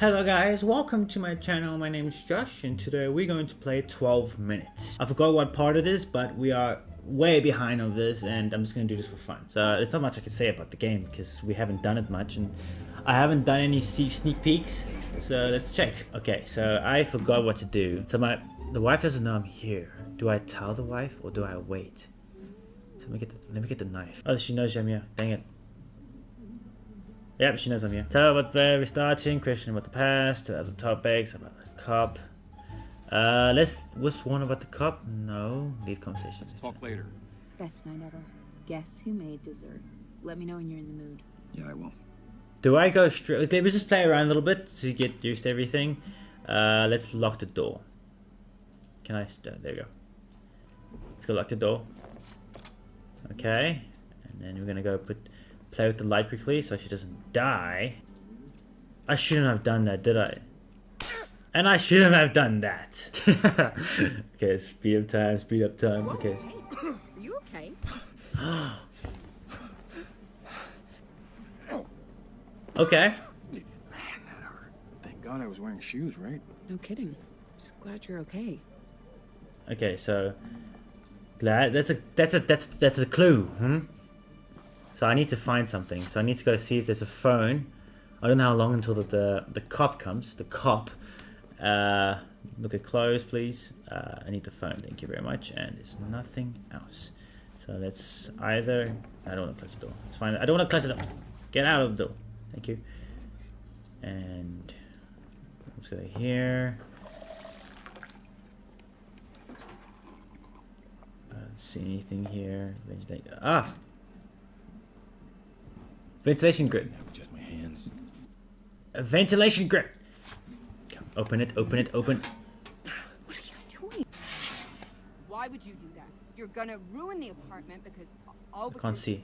Hello guys, welcome to my channel. My name is Josh and today we're going to play 12 minutes. I forgot what part it is, but we are way behind on this and I'm just going to do this for fun. So there's not much I can say about the game because we haven't done it much and I haven't done any sneak peeks. So let's check. Okay, so I forgot what to do. So my the wife doesn't know I'm here. Do I tell the wife or do I wait? So let me get the, let me get the knife. Oh, she knows I'm here. Dang it. Yep, she knows I'm here. Tell her about where we're starting, question about the past, other topics, about the cup. Uh, let's, what's one about the cup? No, leave conversation. Let's talk later. Best night ever. Guess who made dessert? Let me know when you're in the mood. Yeah, I will. Do I go straight? Let's just play around a little bit to get used to everything. Uh, let's lock the door. Can I? Uh, there you go. Let's go lock the door. Okay, and then we're gonna go put play with the light quickly so she doesn't die. I shouldn't have done that, did I? And I shouldn't have done that. okay, speed up time, speed up time. Whoa, Okay. hey, are you okay? Okay. Man, that hurt. Thank God I was wearing shoes, right? No kidding. Just glad you're okay. Okay, so glad that's a that's a that's that's a clue, hmm? So I need to find something. So I need to go see if there's a phone. I don't know how long until the the, the cop comes. The cop. Uh, look at clothes, please. Uh, I need the phone. Thank you very much. And there's nothing else. So let's either. I don't want to close the door. It's fine. I don't want to close the door. Get out of the door. Thank you. And let's go here. I don't see anything here. Ah! Ventilation grid. Just my hands. A ventilation grid. Come, open it, open it, open. What are you doing? Why would you do that? You're gonna ruin the apartment because all I can't see.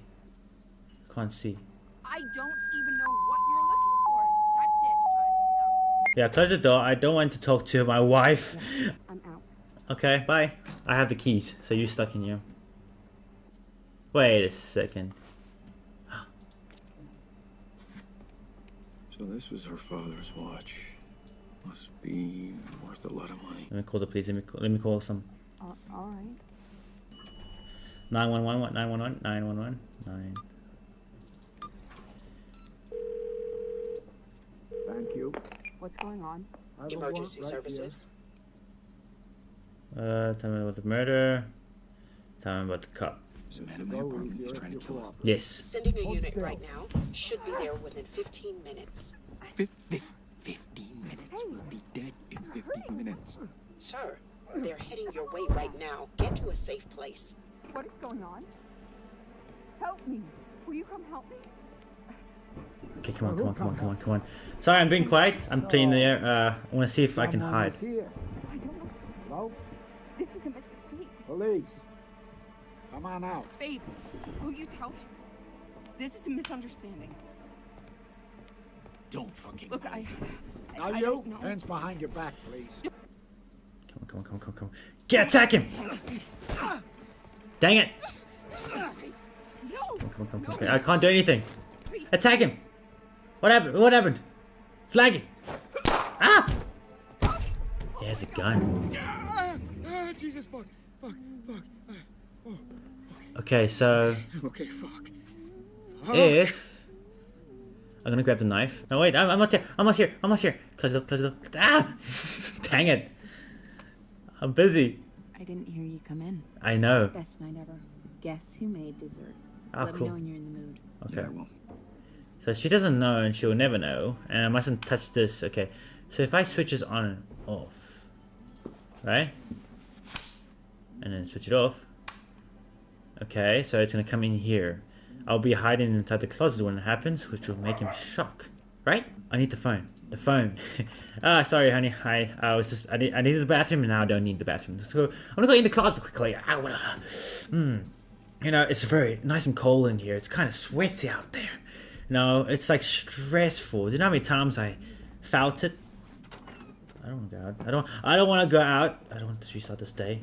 Can't see. I don't even know what you're looking for. That's it. Yeah, close the door. I don't want to talk to my wife. I'm. I'm out. Okay, bye. I have the keys, so you're stuck in here. Wait a second. So this was her father's watch. Must be worth a lot of money. Let me call the police. Let me call, let me call some all right. 911, 911, 911, 9. Thank you. What's going on? I have a Emergency right services. Uh, tell me about the murder. Tell me about the cop. There's a man in my apartment. with He's trying to kill us. Yes. Sending a unit right now. Should be there within 15 minutes. Fif- fif- 15 minutes. We'll be dead in 15 minutes. Sir, they're heading your way right now. Get to a safe place. What is going on? Help me. Will you come help me? Okay, come on, come on, come on, come on, come on. Sorry, I'm being quiet. I'm playing the air. Uh, I want to see if I can hide. here. I don't know. Hello? This is a mistake. Police. Come on out. Babe, will you tell him? This is a misunderstanding. Don't fucking Look, I. Now I you, don't hands behind your back, please. Come on, come on, come on, come on, come on. Get attack him! Dang it! No! Come on, come on, come on. I can't do anything. Please. Attack him! What happened? What happened? It's lagging. Ah! He has a gun. Ah, ah, Jesus, fuck, fuck, fuck. Okay, so okay, fuck. if I'm gonna grab the knife. No, wait, I'm, I'm not here. I'm not here. I'm not here. Close it up. Close it up. Ah! Dang it! I'm busy. I didn't hear you come in. I know. Best night ever. Guess who made dessert? Oh, Let cool. me know when you're in the mood. Okay. Yeah, I. So she doesn't know and she'll never know. And I mustn't touch this. Okay. So if I switch this on and off. Right? And then switch it off. Okay, so it's gonna come in here. I'll be hiding inside the closet when it happens, which will make him shock. Right? I need the phone. The phone. ah, sorry, honey. Hi. I was just I need I needed the bathroom and now I don't need the bathroom. Let's go. I'm gonna go in the closet quickly. I wanna. Hmm. You know, it's very nice and cold in here. It's kind of sweaty out there. No, it's like stressful. Do you know how many times I felt it? I don't want to go out. I don't. I don't want to go out. I don't want to restart this day.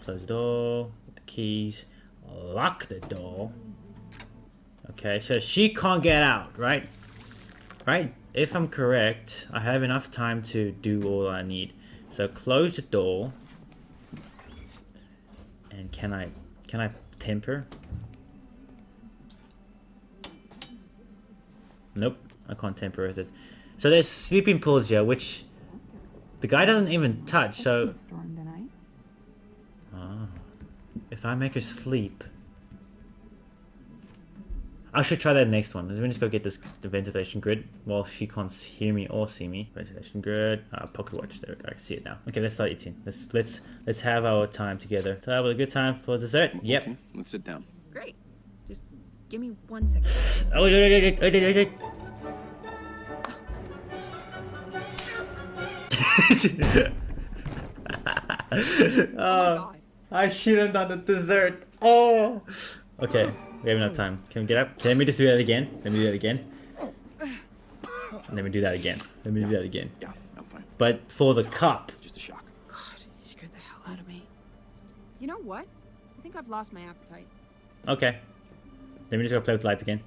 Close the door. Keys. Lock the door. Okay, so she can't get out, right? Right? if I'm correct, I have enough time to do all I need. So close the door. And can I can I temper? Nope, I can't temper with it. So there's sleeping pools here, which the guy doesn't even touch. So if I make her sleep, I should try that next one. Let me just go get this the ventilation grid while she can't hear me or see me. Ventilation grid, uh, pocket watch. There we go. I can see it now. Okay, let's start eating. Let's let's let's have our time together. So have a good time for dessert. Yep. Okay, let's sit down. Great. Just give me one second. Oh, wait, wait, wait, wait, wait, wait, wait. oh my god. I should have done the dessert. Oh. Okay, we have enough time. Can we get up? Can we just do that again? Let me do that again. Let me do that again. Let me do that again. Yeah, I'm fine. But for the cup. Just a shock. God, you scared the hell out of me. You know what? I think I've lost my appetite. Okay. Let me just go play with the lights again.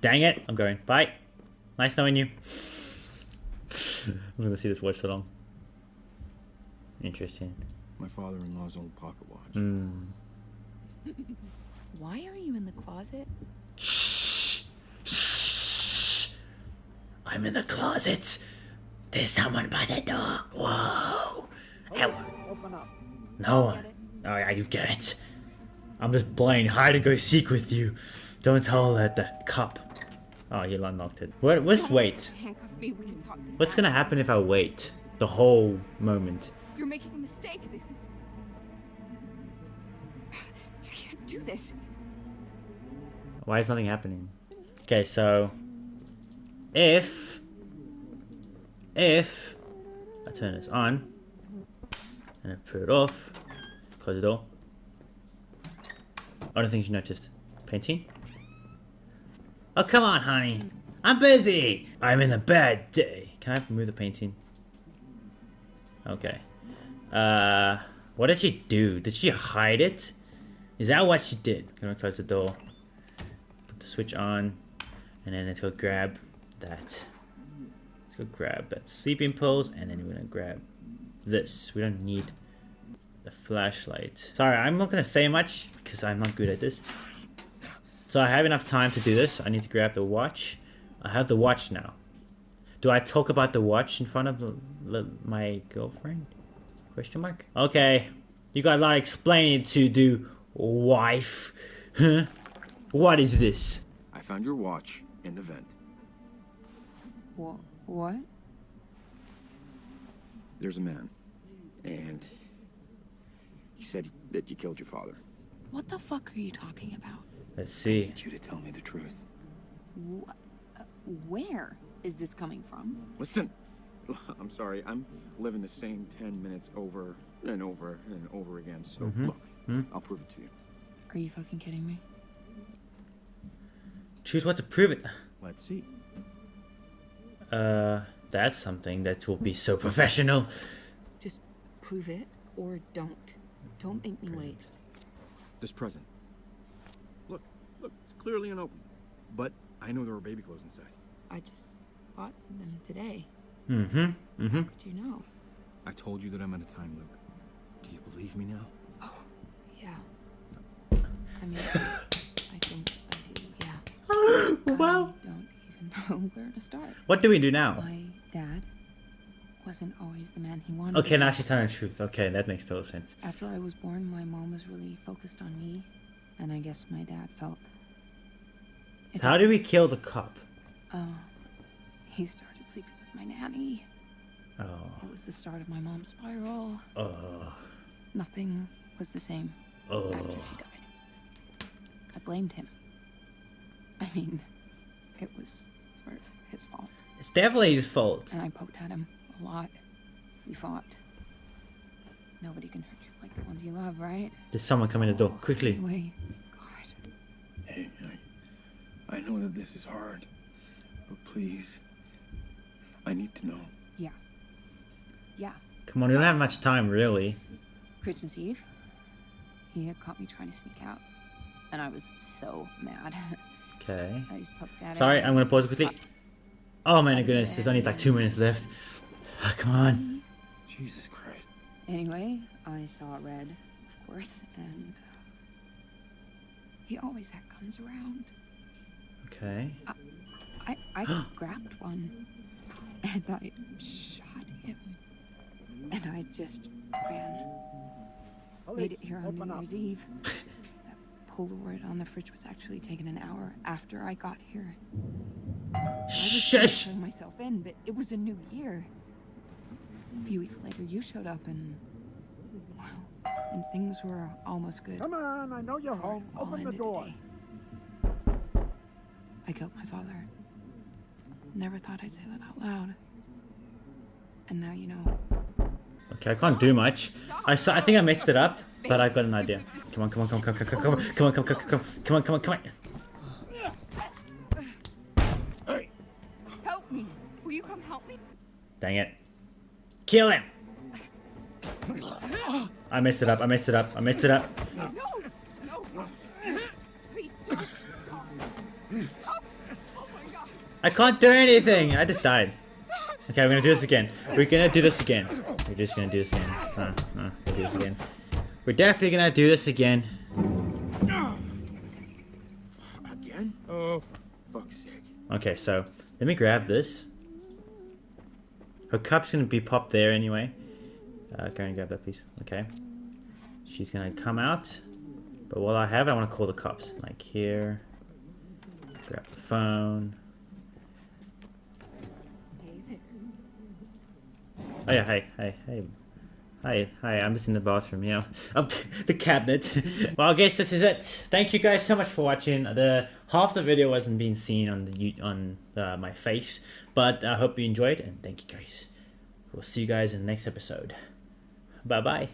Dang it! I'm going. Bye. Nice knowing you. I'm gonna see this watch so long. Interesting. My father-in-law's old pocket watch. Hmm. Why are you in the closet? Shh. Shh. I'm in the closet. There's someone by the door. Whoa. Hey, Open up. no one. Oh yeah, you get it. I'm just playing hide and go seek with you. Don't tell that the cup. Oh, you unlocked it. What? Let's wait. Handcuff me. We can talk this What's gonna happen if I wait the whole moment? You're making a mistake. This is. You can't do this. Why is nothing happening? Okay, so if if I turn this on and I put it off, close the door. Other things you noticed. Painting. Oh come on, honey. I'm busy. I'm in a bad day. Can I move the painting? Okay. Uh, what did she do? Did she hide it? Is that what she did? I'm gonna close the door. Put the switch on, and then let's go grab that. Let's go grab that sleeping pulse, and then we're gonna grab this. We don't need the flashlight. Sorry, I'm not gonna say much because I'm not good at this. So I have enough time to do this. I need to grab the watch. I have the watch now. Do I talk about the watch in front of my girlfriend? Question mark. Okay, you got a lot of explaining to do, wife. Huh? What is this? I found your watch in the vent. What? What? There's a man, and he said that you killed your father. What the fuck are you talking about? Let's see. I see. need you to tell me the truth. Wh- uh, where is this coming from? Listen, I'm sorry. I'm living the same 10 minutes over and over and over again. So Mhm. look, Hmm? I'll prove it to you. Are you fucking kidding me? Choose what to prove it. Let's see. Uh, that's something that will be so professional. Just prove it or don't. Don't make me wait. This present. Look, look, it's clearly unopened. But I know there were baby clothes inside. I just bought them today. Mm-hmm. Mm-hmm. How could you know? I told you that I'm in a time loop. Do you believe me now? Oh, yeah. I mean, I think I do, yeah. wow. I don't even know where to start. What do we do now? My dad wasn't always the man he wanted. Okay, now she's telling the truth. Okay, that makes total sense. After I was born, my mom was really focused on me, and I guess my dad felt. So how do we kill the cop? Oh, he started sleeping with my nanny. Oh. It was the start of my mom's spiral. Oh. Nothing was the same Oh. after she oh. died. I blamed him. I mean, it was sort of his fault. It's definitely his fault. And I poked at him a lot. We fought. Nobody can hurt you like the ones you love, right? There's someone coming in the door. Quickly. Anyway, God. Hey, I, I know that this is hard, but please, I need to know. Yeah. Yeah. Come on, we don't have much time, really. Christmas Eve, he had caught me trying to sneak out. And I was so mad. Okay. I just poked at it. Sorry, I'm gonna pause it quickly. Oh my goodness, there's only like two minutes left. Ah, come on. Jesus Christ. Anyway, I saw Red, of course, and uh, he always had guns around. Okay. I I grabbed one, and I shot him, and I just ran. Made it here on New Year's Eve. that Polaroid on the fridge was actually taken an hour after I got here. I was gonna Shush! myself in, but it was a new year. A few weeks later, you showed up, and well, and things were almost good. Come on, I know you're home. Open the door. today. I killed my father. Never thought I'd say that out loud. And now you know. Okay, I can't do much. I saw, I think I messed it up, but I've got an idea. Come on, come on, come on, come on, come on, come on, come on, come on, come on, come on, come on, come on. Help me! Will you come help me? Dang it. Kill him! I messed it up, I messed it up, I messed it up. I can't do anything! I just died. Okay, we're gonna do this again. We're gonna do this again. We're just gonna do this again. Huh, huh, we'll do this again. We're definitely gonna do this again. Again? Oh, for fuck's sake. Okay, so let me grab this. Her cup's gonna be popped there anyway. Uh, go and grab that piece. Okay. She's gonna come out. But while I have it, I wanna call the cops. Like here. Grab the phone. Hey there. Oh yeah, hi, hey, hey. Hi, hi, I'm just in the bathroom, you know. Of the cabinet. well, I guess this is it. Thank you guys so much for watching. The half the video wasn't being seen on the on uh, my face, but I hope you enjoyed and thank you guys. We'll see you guys in the next episode. Bye bye.